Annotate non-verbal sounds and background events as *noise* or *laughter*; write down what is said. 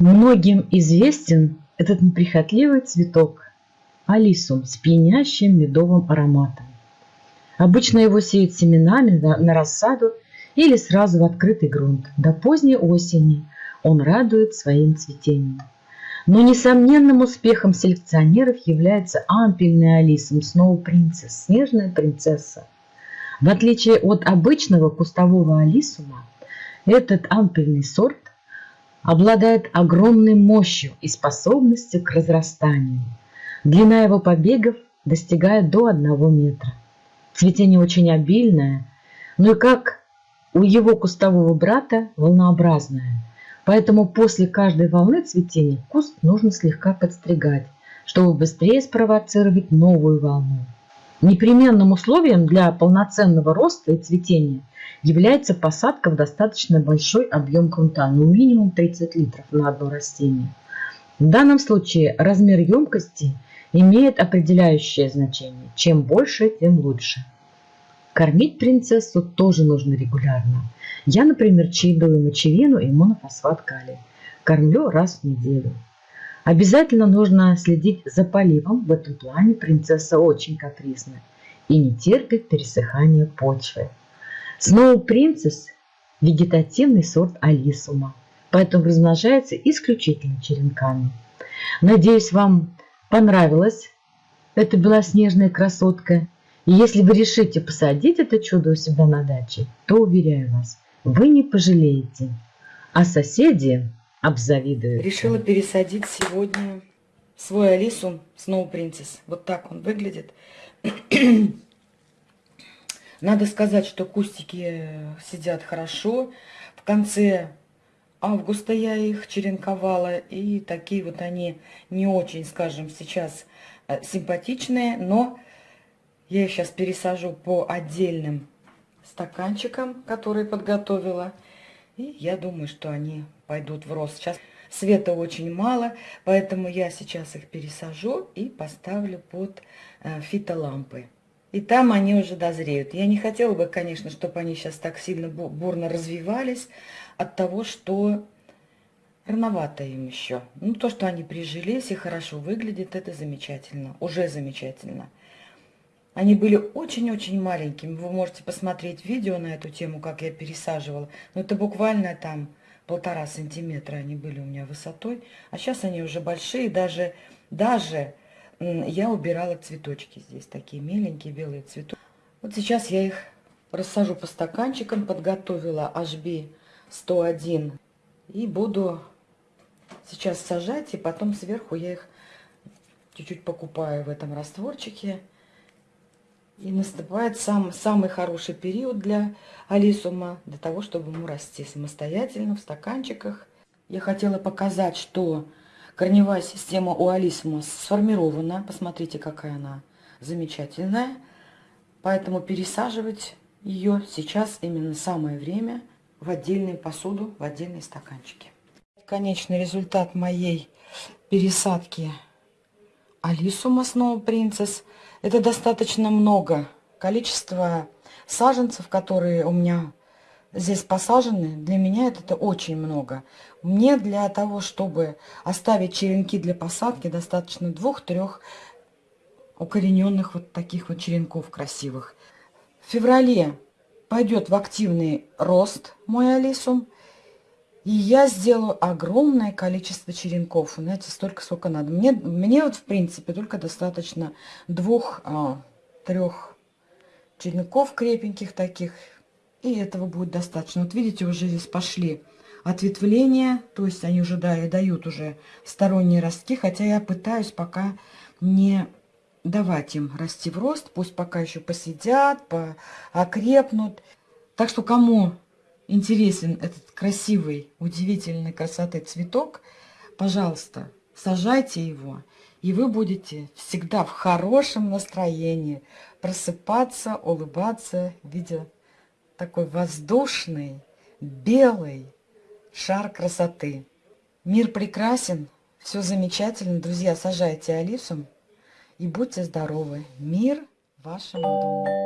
Многим известен этот неприхотливый цветок алисум с пьянящим медовым ароматом. Обычно его сеют семенами на рассаду или сразу в открытый грунт. До поздней осени он радует своим цветением. Но несомненным успехом селекционеров является ампельный алисум Snow Princess, снежная принцесса. В отличие от обычного кустового алисума, этот ампельный сорт обладает огромной мощью и способностью к разрастанию. Длина его побегов достигает до 1 метра. Цветение очень обильное, но и как у его кустового брата волнообразное. Поэтому после каждой волны цветения куст нужно слегка подстригать, чтобы быстрее спровоцировать новую волну. Непременным условием для полноценного роста и цветения является посадка в достаточно большой объем грунта, ну минимум 30 литров на одно растение. В данном случае размер емкости имеет определяющее значение. Чем больше, тем лучше. Кормить принцессу тоже нужно регулярно. Я, например, чередую мочевину и монофосфат калия. Кормлю раз в неделю. Обязательно нужно следить за поливом. В этом плане принцесса очень капризна и не терпит пересыхания почвы. Сноу принцесс – вегетативный сорт алисума, поэтому размножается исключительно черенками. Надеюсь, вам понравилась эта белоснежная красотка. И если вы решите посадить это чудо у себя на даче, то, уверяю вас, вы не пожалеете. А соседи обзавидуют. Решила пересадить сегодня свой Алису Snow Princess. Вот так он выглядит. *clears throat* Надо сказать, что кустики сидят хорошо. В конце августа я их черенковала. И такие вот они не очень, скажем, сейчас э, симпатичные. Но я их сейчас пересажу по отдельным стаканчикам, которые подготовила. И я думаю, что они пойдут в рост. Сейчас света очень мало, поэтому я сейчас их пересажу и поставлю под э, фитолампы. И там они уже дозреют. Я не хотела бы, конечно, чтобы они сейчас так сильно бурно развивались от того, что рановато им еще. Ну, то, что они прижились и хорошо выглядят, это замечательно. Уже замечательно. Они были очень-очень маленькими. Вы можете посмотреть видео на эту тему, как я пересаживала. Но это буквально там полтора сантиметра они были у меня высотой. А сейчас они уже большие. Даже, даже я убирала цветочки здесь. Такие миленькие белые цветочки. Вот сейчас я их рассажу по стаканчикам. Подготовила HB 101. И буду сейчас сажать. И потом сверху я их чуть-чуть покупаю в этом растворчике. И наступает сам, самый хороший период для алисума, для того, чтобы ему расти самостоятельно в стаканчиках. Я хотела показать, что корневая система у алисума сформирована. Посмотрите, какая она замечательная. Поэтому пересаживать ее сейчас именно самое время в отдельную посуду, в отдельные стаканчики. Конечный результат моей пересадки алисума Snow Princess – это достаточно много. Количество саженцев, которые у меня здесь посажены, для меня это, это очень много. Мне для того, чтобы оставить черенки для посадки, достаточно двух-трех укорененных вот таких вот черенков красивых. В феврале пойдет в активный рост мой алисум. И я сделаю огромное количество черенков. Знаете, столько, сколько надо. Мне, мне вот, в принципе, только достаточно двух-трех а, черенков крепеньких таких. И этого будет достаточно. Вот видите, уже здесь пошли ответвления. То есть они уже да, и дают уже сторонние ростки. Хотя я пытаюсь пока не давать им расти в рост. Пусть пока еще посидят, окрепнут. Так что кому интересен этот красивый, удивительной красоты цветок, пожалуйста, сажайте его, и вы будете всегда в хорошем настроении просыпаться, улыбаться, видя такой воздушный, белый шар красоты. Мир прекрасен, все замечательно. Друзья, сажайте алису и будьте здоровы. Мир вашему дому.